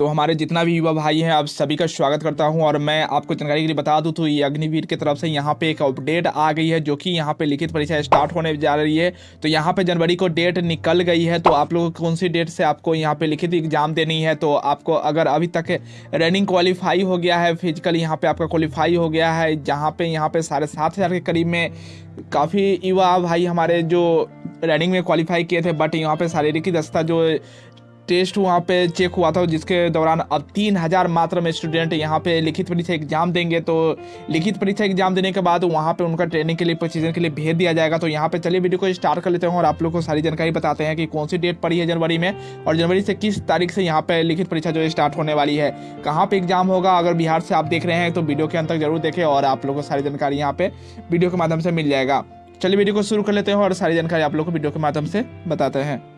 तो हमारे जितना भी युवा भाई हैं, आप सभी का स्वागत करता हूँ और मैं आपको जानकारी के लिए बता दूँ तो ये अग्निवीर की तरफ़ से यहाँ पे एक अपडेट आ गई है जो कि यहाँ पे लिखित परीक्षा स्टार्ट होने जा रही है। तो यहाँ पे जनवरी को डेट निकल गई है तो आप लोग कौन सी डेट से आपको यहाँ पे लिखित एग्ज़ाम देनी है? तो आपको अगर अभी तक रनिंग क्वालिफाई हो गया है, फ़िज़िकल यहाँ पर आपका क्वालिफाई हो गया है, जहाँ पर यहाँ पर साढ़े सात हज़ार के करीब में काफ़ी युवा भाई हमारे जो रनिंग में क्वालिफाई किए थे, बट यहाँ पे शारीरिक दस्ता जो टेस्ट वहाँ पे चेक हुआ था, जिसके दौरान अब तीन हज़ार मात्रा में स्टूडेंट यहाँ पे लिखित परीक्षा एग्ज़ाम देंगे। तो लिखित परीक्षा एग्ज़ाम देने के बाद वहाँ पे उनका ट्रेनिंग के लिए प्रोसीजन के लिए भेज दिया जाएगा। तो यहाँ पे चलिए वीडियो को स्टार्ट कर लेते हैं और आप लोग को सारी जानकारी बताते हैं कि कौन सी डेट पड़ी है जनवरी में और जनवरी से किस तारीख से यहाँ पर लिखित परीक्षा जो स्टार्ट होने वाली है। कहाँ पर एग्ज़ाम होगा? अगर बिहार से आप देख रहे हैं तो वीडियो के अंत तक ज़रूर देखें और आप लोग को सारी जानकारी यहाँ पर वीडियो के माध्यम से मिल जाएगा। चलिए वीडियो को शुरू कर लेते हैं और सारी जानकारी आप लोग को वीडियो के माध्यम से बताते हैं।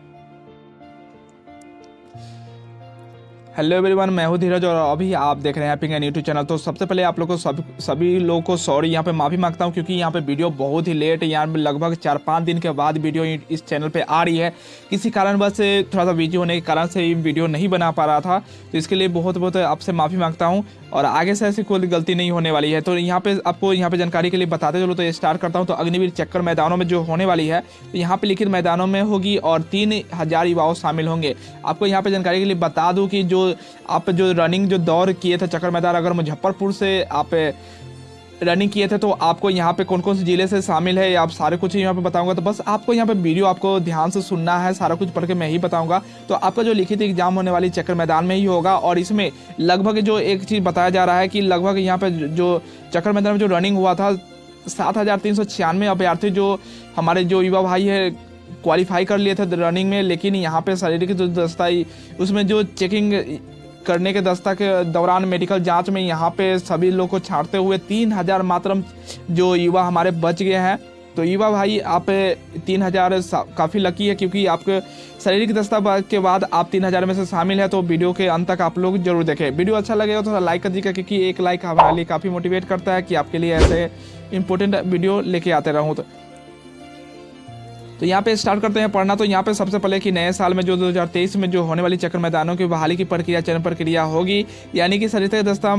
हेलो एवरीवन मैं हूँ धीरज और अभी आप देख रहे हैं पिंग एन यूट्यूब चैनल तो सबसे पहले आप लोग को सभी सभी लोगों को सॉरी यहाँ पे माफ़ी माँगता हूँ क्योंकि यहाँ पे वीडियो बहुत ही लेट यहाँ लगभग चार पाँच दिन के बाद वीडियो इस चैनल पे आ रही है। किसी कारण कारणवश थोड़ा सा बिज़ी होने के कारण से वीडियो नहीं बना पा रहा था। तो इसके लिए बहुत बहुत आपसे माफ़ी माँगता हूँ और आगे से ऐसी कोई गलती नहीं होने वाली है। तो यहाँ पे आपको यहाँ पे जानकारी के लिए बताते चलो तो स्टार्ट करता हूँ। तो अग्निवीर चक्कर मैदानों में जो होने वाली है तो यहाँ पे लिखित मैदानों में होगी और तीन हज़ार युवाओं शामिल होंगे। आपको यहाँ पे जानकारी के लिए बता दूँ कि जो आप जो रनिंग जो दौड़ किए थे चक्कर मैदान, अगर मुजफ्फरपुर से आप रनिंग किए थे तो आपको यहाँ पे कौन कौन से ज़िले से शामिल है? आप सारे कुछ यहाँ पे बताऊँगा। तो बस आपको यहाँ पे वीडियो आपको ध्यान से सुनना है, सारा कुछ पढ़ के मैं ही बताऊँगा। तो आपका जो लिखित एग्ज़ाम होने वाली चक्कर मैदान में ही होगा और इसमें लगभग जो एक चीज़ बताया जा रहा है कि लगभग यहाँ पे जो चक्कर मैदान में जो रनिंग हुआ था, सात हज़ार तीन सौ छियानवे अभ्यर्थी जो हमारे जो युवा भाई है क्वालिफाई कर लिए थे रनिंग में, लेकिन यहाँ पे शारीरिक जो दस्ता उसमें जो चेकिंग करने के दस्ता के दौरान मेडिकल जाँच में यहाँ पे सभी लोग को छाड़ते हुए तीन हज़ार मात्र जो युवा हमारे बच गए हैं। तो युवा भाई, आप, तीन हज़ार काफ़ी लकी है क्योंकि आपके शारीरिक दस्ता के बाद आप तीन हज़ार में से शामिल है तो वीडियो के अंत तक आप लोग ज़रूर देखें। वीडियो अच्छा लगेगा तो लाइक कर दीजिएगा क्योंकि एक लाइक हमारे लिए काफ़ी मोटिवेट करता है कि आपके लिए ऐसे इंपॉर्टेंट वीडियो लेके आते रहूँ। तो तो यहाँ पे स्टार्ट करते हैं पढ़ना। तो यहाँ पे सबसे पहले कि नए साल में जो 2023 में जो होने वाली चक्र मैदानों की बहाली की प्रक्रिया, चयन प्रक्रिया होगी। यानी कि सरिता दस्ता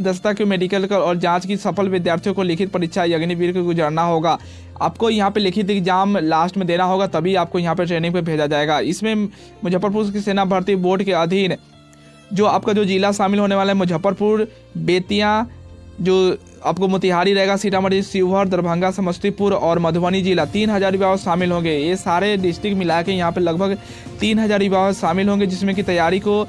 दस्ता के मेडिकल और जाँच की सफल विद्यार्थियों को लिखित परीक्षा अग्निवीर को गुजरना होगा। आपको यहाँ पे लिखित एग्ज़ाम लास्ट में देना होगा, तभी आपको यहाँ पे ट्रेनिंग पे भेजा जाएगा। इसमें मुजफ्फरपुर की सेना भर्ती बोर्ड के अधीन जो आपका जो जिला शामिल होने वाला है, मुजफ्फरपुर, बेतिया, जो आपको मोतिहारी रहेगा सीतामढ़ी, शिवहर, दरभंगा, समस्तीपुर और मधुबनी जिला। तीन हज़ार युवाओं शामिल होंगे। ये सारे डिस्ट्रिक्ट मिला के यहाँ पर लगभग तीन हज़ार युवा शामिल होंगे, जिसमें कि तैयारी को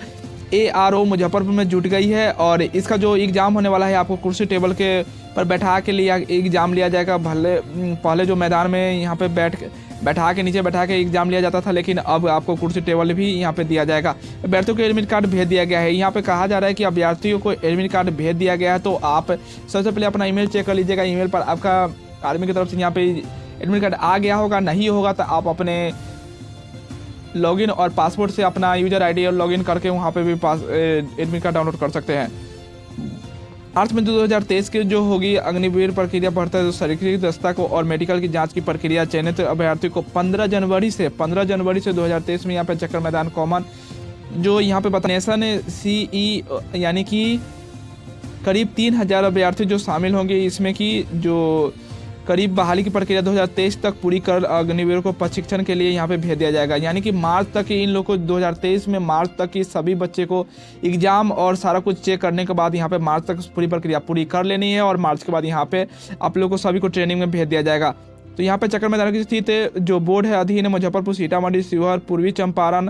ए आर ओ मुजफ्फरपुर में जुट गई है और इसका जो एग्ज़ाम होने वाला है, आपको कुर्सी टेबल के पर बैठा के लिए एग्ज़ाम लिया जाएगा। भले, पहले जो मैदान में यहाँ पर बैठ बैठा के, नीचे बैठा के एग्ज़ाम लिया जाता था, लेकिन अब आपको कुर्सी टेबल भी यहाँ पे दिया जाएगा। अभ्यर्थियों को एडमिट कार्ड भेज दिया गया है। यहाँ पे कहा जा रहा है कि अभ्यर्थियों को एडमिट कार्ड भेज दिया गया है तो आप सबसे पहले अपना ईमेल चेक कर लीजिएगा। ईमेल पर आपका आर्मी की तरफ़ से यहाँ पे एडमिट कार्ड आ गया होगा, नहीं होगा तो आप अपने लॉगिन और पासपोर्ट से अपना यूज़र आईडी और लॉगिन करके वहाँ पे भी पास एडमिट कार्ड डाउनलोड कर सकते हैं। मार्च में दो हज़ार तेईस की जो होगी अग्निवीर प्रक्रिया बढ़ता तो शारीरिक दस्ता को और मेडिकल की जाँच की प्रक्रिया चयनित अभ्यर्थी को 15 जनवरी से 15 जनवरी से 2023 में यहाँ पे चक्कर मैदान कॉमन, जो यहाँ पे बता ने सी ई यानी कि करीब तीन हज़ार अभ्यर्थी जो शामिल होंगे, इसमें कि जो करीब बहाली की प्रक्रिया 2023 तक पूरी कर अग्निवीर को प्रशिक्षण के लिए यहाँ पे भेज दिया जाएगा। यानी कि मार्च तक ही इन लोग को 2023 में मार्च तक की सभी बच्चे को एग्ज़ाम और सारा कुछ चेक करने के बाद यहाँ पे मार्च तक पूरी प्रक्रिया पूरी कर लेनी है और मार्च के बाद यहाँ पे आप लोग को सभी को ट्रेनिंग में भेज दिया जाएगा। तो यहाँ पे चक्कर मैदान की स्थित जो बोर्ड है अधीन मुजफ्फरपुर, सीतामढ़ी, शिवहर, पूर्वी चंपारण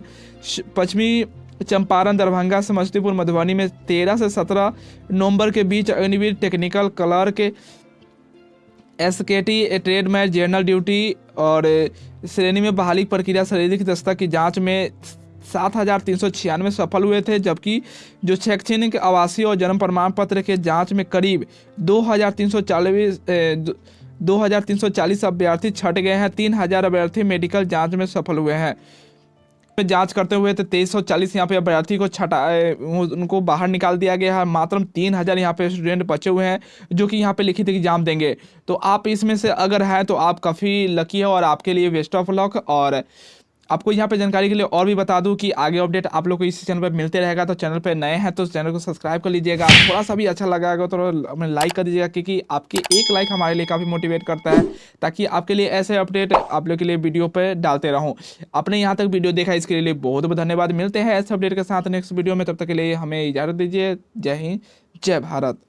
पश्चिमी चंपारण, दरभंगा, समस्तीपुर, मधुबनी में तेरह से सत्रह नवंबर के बीच Agniveer technical clerk S K T trade में जनरल ड्यूटी और श्रेणी में बहाली प्रक्रिया शारीरिक दस्ता की जाँच में सात हज़ार तीन सौ छियानवे सफल हुए थे, जबकि जो शैक्षणिक, आवासीय और जन्म प्रमाण पत्र के जाँच में करीब दो हज़ार तीन सौ चालीस दो हज़ार तीन सौ चालीस अभ्यर्थी छट गए हैं, तीन हज़ार अभ्यर्थी मेडिकल जाँच में सफल हुए हैं। जाँच करते हुए तो तेईस सौ चालीस यहाँ पे अभ्यर्थी को छटा उनको बाहर निकाल दिया गया है। मात्र तीन हज़ार यहाँ पे स्टूडेंट बचे हुए हैं, जो कि यहाँ पे लिखित एग्ज़ाम देंगे। तो आप इसमें से अगर हैं तो आप काफ़ी लकी है और आपके लिए वेस्ट ऑफ़ लक और आपको यहाँ पे जानकारी के लिए और भी बता दूँ कि आगे अपडेट आप लोग को इस चैनल पर मिलते रहेगा। तो चैनल पर नए हैं तो चैनल को सब्सक्राइब कर लीजिएगा। थोड़ा सा भी अच्छा लगा तो लाइक कर दीजिएगा क्योंकि आपकी एक लाइक हमारे लिए काफ़ी मोटिवेट करता है, ताकि आपके लिए ऐसे अपडेट आप लोग के लिए वीडियो पर डालते रहूँ। आपने यहाँ तक वीडियो देखा, इसके लिए बहुत बहुत धन्यवाद। मिलते हैं ऐसे अपडेट के साथ नेक्स्ट वीडियो में। तब तक के लिए हमें इजाज़त दीजिए। जय हिंद, जय भारत।